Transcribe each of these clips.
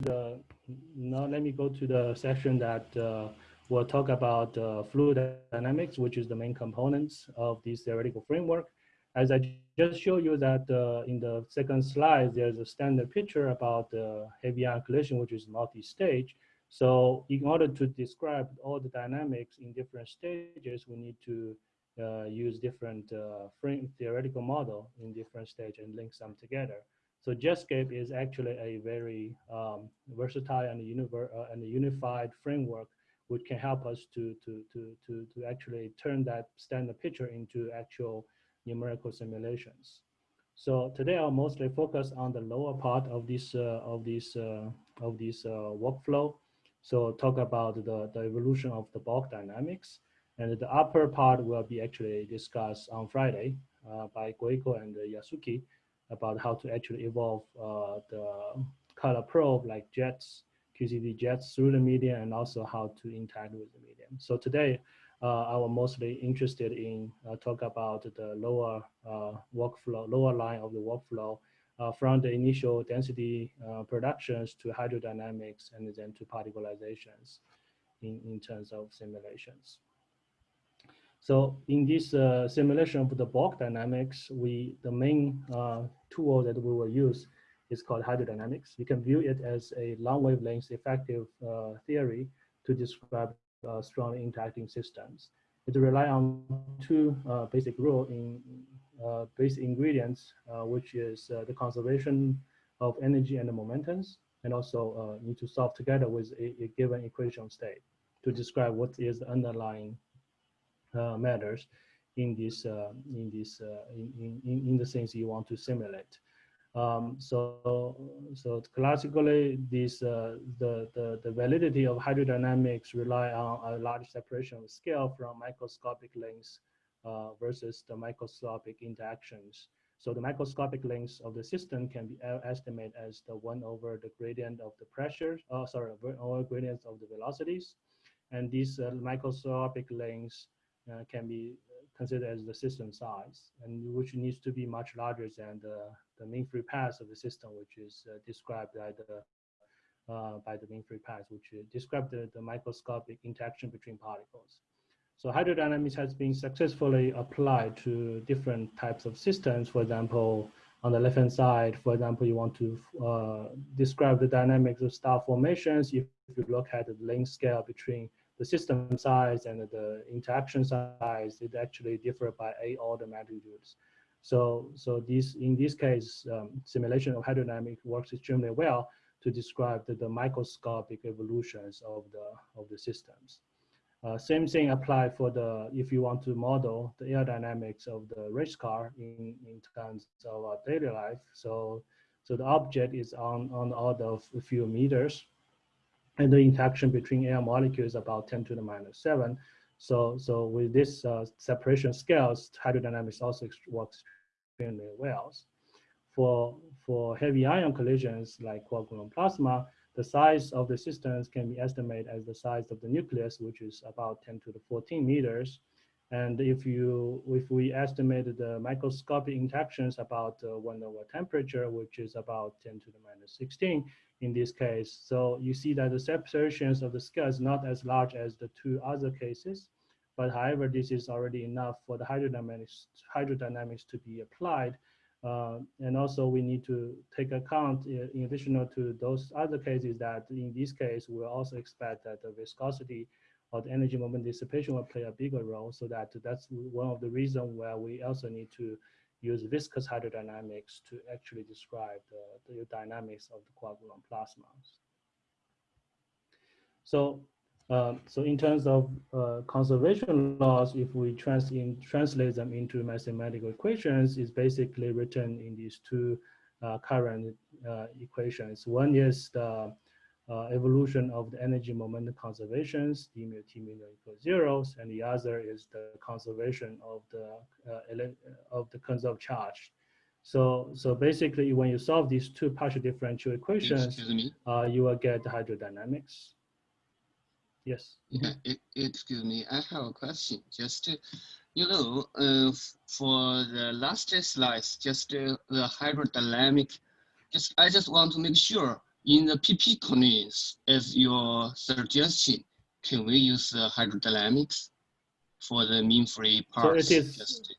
the, now let me go to the section that uh, will talk about uh, fluid dynamics, which is the main components of this theoretical framework. As I just showed you that uh, in the second slide, there's a standard picture about the heavy ion collision, which is multi-stage. So in order to describe all the dynamics in different stages, we need to uh, use different uh, frame theoretical model in different stage and link them together. So Jetscape is actually a very um, versatile and, uh, and unified framework which can help us to, to, to, to, to actually turn that standard picture into actual numerical simulations. So today I'll mostly focus on the lower part of this uh, of this uh, of this uh, workflow. So talk about the, the evolution of the bulk dynamics. And the upper part will be actually discussed on Friday uh, by Gojko and Yasuki about how to actually evolve uh, the color probe like jets, QCD jets through the medium and also how to interact with the medium. So today, uh, I was mostly interested in uh, talk about the lower uh, workflow, lower line of the workflow uh, from the initial density uh, productions to hydrodynamics and then to particlizations in, in terms of simulations. So in this uh, simulation of the bulk dynamics, we the main uh, tool that we will use is called hydrodynamics. You can view it as a long wavelength effective uh, theory to describe uh, strongly interacting systems. It relies on two uh, basic rule in uh, basic ingredients, which is the conservation of energy and the momentums, and also need to solve together with a, a given equation state to describe what is the underlying matters in this uh, in this uh, in, in in the things you want to simulate. Um, so so classically, this the the the validity of hydrodynamics rely on a large separation of scale from microscopic lengths uh, versus the microscopic interactions. So the microscopic lengths of the system can be estimated as the one over the gradient of the pressure, oh, sorry, over gradients of the velocities. And these uh, microscopic lengths uh, can be considered as the system size, and which needs to be much larger than the, the mean free path of the system, which is uh, described by the uh, by the mean free path, which describes the, the microscopic interaction between particles. So hydrodynamics has been successfully applied to different types of systems. For example, on the left-hand side, for example, you want to uh, describe the dynamics of star formations. If, if you look at the length scale between the system size and the interaction size, it actually differ by eight order magnitudes. So, so this, in this case, um, simulation of hydrodynamics works extremely well to describe the, the microscopic evolutions of the, of the systems. Uh, same thing apply for the, if you want to model the aerodynamics of the race car in, in terms of our daily life. So, so the object is on, on the order of a few meters and the interaction between air molecules about 10 to the minus 7. So, so with this uh, separation scales, hydrodynamics also works extremely well. For, for heavy ion collisions like gluon plasma, the size of the systems can be estimated as the size of the nucleus, which is about 10 to the 14 meters. And if you if we estimate the microscopic interactions about uh, one over temperature, which is about 10 to the minus 16, in this case. So you see that the separations of the scale is not as large as the two other cases, but however, this is already enough for the hydrodynamics, hydrodynamics to be applied. Uh, and also we need to take account in, in addition to those other cases that in this case, we'll also expect that the viscosity or the energy moment dissipation will play a bigger role. So that that's one of the reasons where we also need to use viscous hydrodynamics to actually describe the, the dynamics of the gluon plasmas. So, um, so in terms of uh, conservation laws, if we trans in, translate them into mathematical equations, is basically written in these two uh, current uh, equations. One is the evolution of the energy momentum conservations, d mu t mu equals zeros, and the other is the conservation of the uh, of the conserved charge. So so basically, when you solve these two partial differential equations, uh, you will get the hydrodynamics. Yes. Yeah, it, excuse me. I have a question. Just to, you know, uh, for the last slides, just uh, the hydrodynamic. Just I just want to make sure in the PP collisions, as your suggestion, can we use uh, hydrodynamics for the mean free parts? So it is, Just-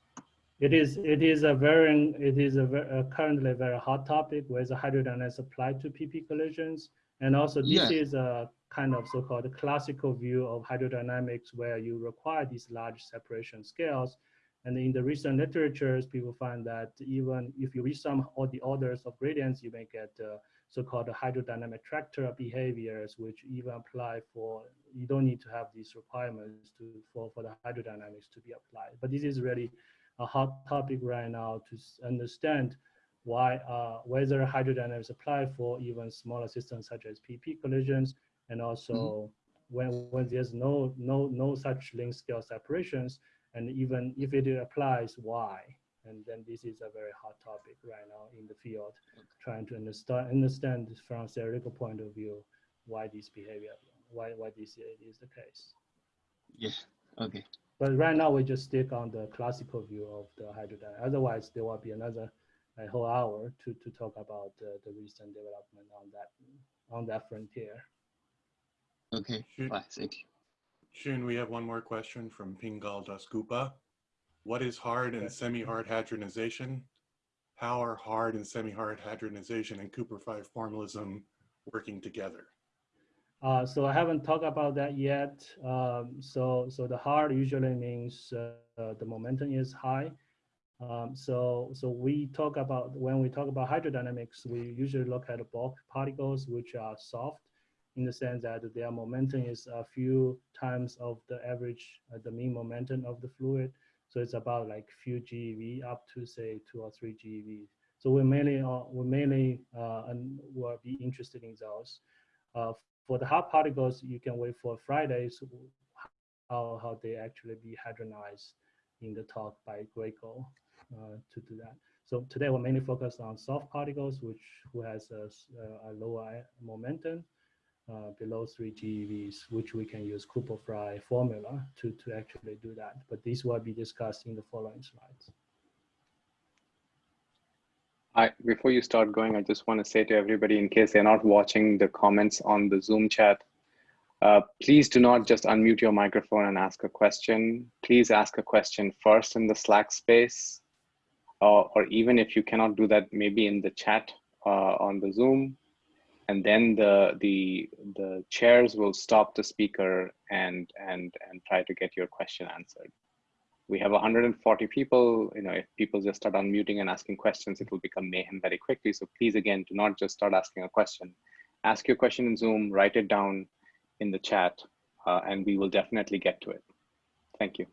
it is, it is a very, it is a, ver- a currently very hot topic where the hydrodynamics applied to PP collisions. And also this Yeah. is a kind of so-called classical view of hydrodynamics where you require these large separation scales. And in the recent literatures, people find that even if you reach some all the orders of gradients, you may get uh, so-called hydrodynamic attractor behaviors, which even apply for, you don't need to have these requirements to, for, for the hydrodynamics to be applied. But this is really a hot topic right now to understand why, uh, whether hydrodynamics apply for even smaller systems such as PP collisions, and also when, when there's no, no, no such length scale separations, and even if it applies, why? And then this is a very hot topic right now in the field, trying to understand, understand from theoretical point of view, why this behavior, why, why this is the case. Yes. okay. But right now we just stick on the classical view of the hydrodynamics. Otherwise, there will be another a whole hour to, to talk about uh, the recent development on that on that frontier. Okay, Shoot. fine, thank you. Shun, we have one more question from Pingal Dasgupta. What is hard and semi-hard hadronization? How are hard and semi-hard hadronization and Cooper-Frye formalism working together? Uh, so I haven't talked about that yet. Um, so so the hard usually means uh, the momentum is high. Um, so so we talk about when we talk about hydrodynamics, we usually look at bulk particles which are soft in the sense that their momentum is a few times of the average, uh, the mean momentum of the fluid. So it's about like few GeV up to say two or three GeV. So we mainly uh, we mainly uh, and will be interested in those. Uh, for the hard particles, you can wait for Fridays how, how they actually be hadronized in the talk by Greco uh, to do that. So today we're mainly focused on soft particles, which who has a lower momentum uh, below three GeVs, which we can use Cooper-Frye formula to, to actually do that. But this will be discussed in the following slides. I, before you start going, I just want to say to everybody, in case they're not watching the comments on the Zoom chat, uh, please do not just unmute your microphone and ask a question. Please ask a question first in the Slack space, or, or even if you cannot do that, maybe in the chat uh, on the Zoom, and then the the the chairs will stop the speaker and and and try to get your question answered. We have 140 people you know if people just start unmuting and asking questions it will become mayhem very quickly. So please again do not just start asking a question. Ask your question in zoom write it down in the chat uh, and we will definitely get to it. Thank you.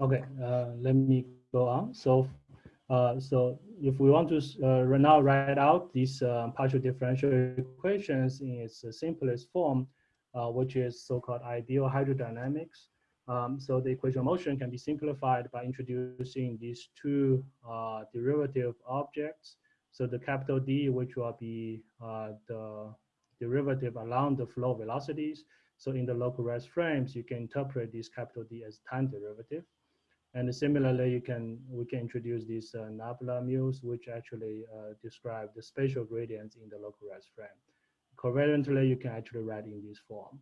Okay, uh, let me go on. So, uh, so if we want to uh, now write out these uh, partial differential equations in its simplest form, uh, which is so-called ideal hydrodynamics. Um, so the equation of motion can be simplified by introducing these two uh, derivative objects. So the capital D, which will be uh, the derivative along the flow velocities. So in the local rest frames, you can interpret this capital D as time derivative. And similarly, you can we can introduce these uh, nabla mu's, which actually uh, describe the spatial gradients in the localized frame. Covariantly, you can actually write in this form.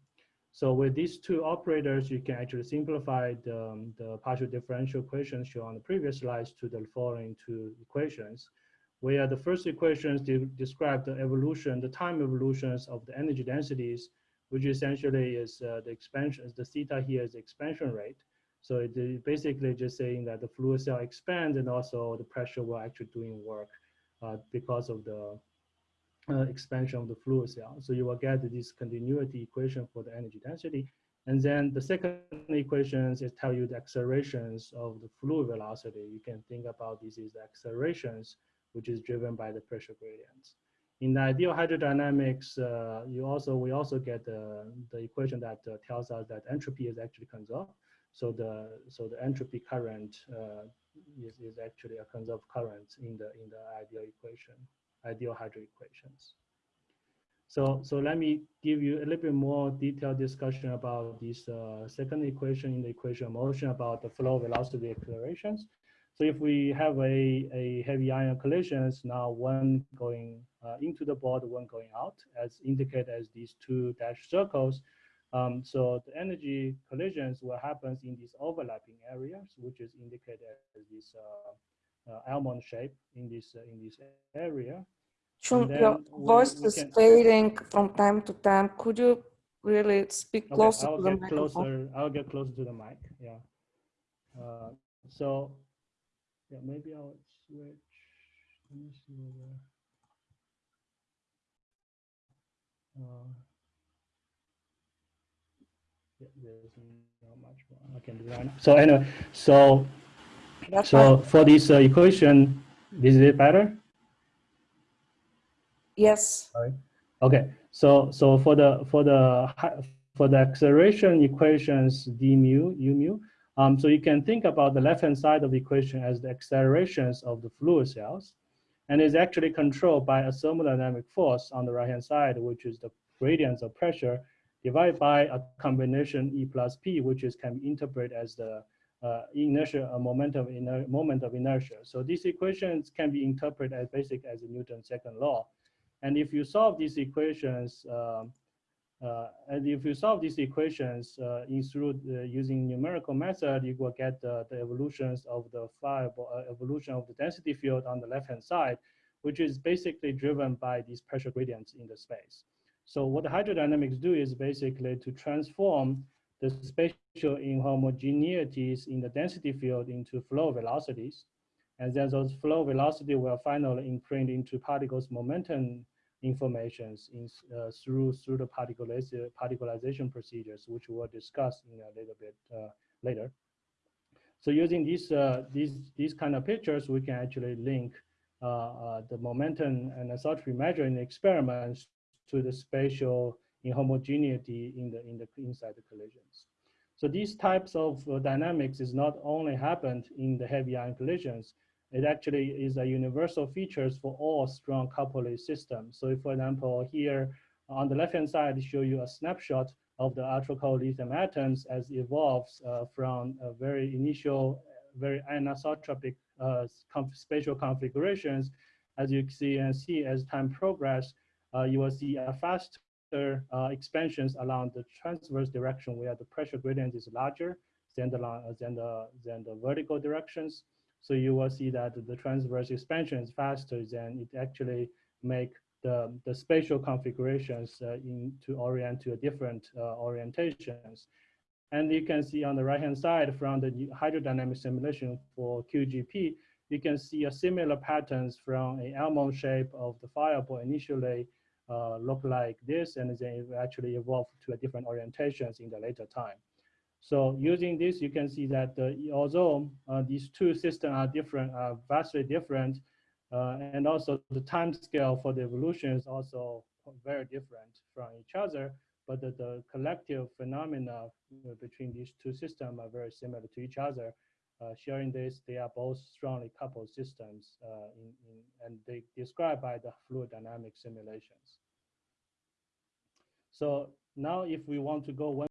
So with these two operators, you can actually simplify the, um, the partial differential equations shown on the previous slides to the following two equations, where the first equations de describe the evolution, the time evolutions of the energy densities, which essentially is uh, the expansion, the theta here is the expansion rate. So it is basically just saying that the fluid cell expands and also the pressure will actually doing work uh, because of the uh, expansion of the fluid cell. So you will get this continuity equation for the energy density. And then the second equations is tell you the accelerations of the fluid velocity. You can think about this as the accelerations, which is driven by the pressure gradients. In the ideal hydrodynamics, uh, you also we also get the, the equation that uh, tells us that entropy is actually conserved. So the so the entropy current uh, is, is actually a conserved current in the in the ideal equation, ideal hydro equations. So so let me give you a little bit more detailed discussion about this uh, second equation in the equation of motion about the flow velocity accelerations. So if we have a, a heavy ion collisions, now one going uh, into the board, one going out, as indicated as these two dashed circles. Um, so the energy collisions will happen in these overlapping areas, which is indicated as this uh, uh, almond shape in this uh, in this area. Shun, your voice we is can- fading from time to time. Could you really speak Okay, closer I'll to the get microphone? closer. I'll get closer to the mic. Yeah. Uh, so, yeah, maybe I'll switch. Let me see whether. Uh, yeah, there's not much more I can do right now. So anyway, so That's so fine. for this uh, equation, is it better? Yes. Okay, so so for the for the for the acceleration equations d mu u mu, um, so you can think about the left hand side of the equation as the accelerations of the fluid cells, and is actually controlled by a thermodynamic force on the right hand side, which is the gradients of pressure divided by a combination E plus P, which is can be interpreted as the uh, inertia, a moment of moment of inertia. So these equations can be interpreted as basic as Newton's second law. And if you solve these equations, um, uh, and if you solve these equations uh, in through the, using numerical method, you will get the, the evolutions of the fireball, uh, evolution of the density field on the left-hand side, which is basically driven by these pressure gradients in the space. So what the hydrodynamics do is basically to transform the spatial inhomogeneities in the density field into flow velocities. And then those flow velocity will finally imprint into particles momentum informations in, uh, through through the particlization procedures, which we'll discuss in a little bit uh, later. So using these uh, these these kind of pictures, we can actually link uh, uh, the momentum and anisotropy measuring experiments to the spatial inhomogeneity in the in the inside the collisions. So these types of uh, dynamics is not only happened in the heavy ion collisions, it actually is a universal features for all strong coupled systems. So if, for example, here on the left-hand side, I show you a snapshot of the ultra cold lithium atoms as evolves uh, from a very initial, very anisotropic uh, conf spatial configurations. As you see and see as time progress, you will see a faster uh, expansions along the transverse direction where the pressure gradient is larger than the, than the, than the vertical directions. So you will see that the transverse expansion is faster than it actually make the, the spatial configurations uh, in to orient to a different uh, orientations. And you can see on the right-hand side from the hydrodynamic simulation for QGP, you can see a similar patterns from a almond shape of the fireball initially uh, look like this, and they actually evolve to a different orientations in the later time. So using this, you can see that uh, although uh, these two systems are different, are vastly different, uh, and also the time scale for the evolution is also very different from each other, but the, the collective phenomena between these two systems are very similar to each other. Uh, sharing this, they are both strongly coupled systems, uh, in, in, and they described by the fluid dynamic simulations. So now if we want to go one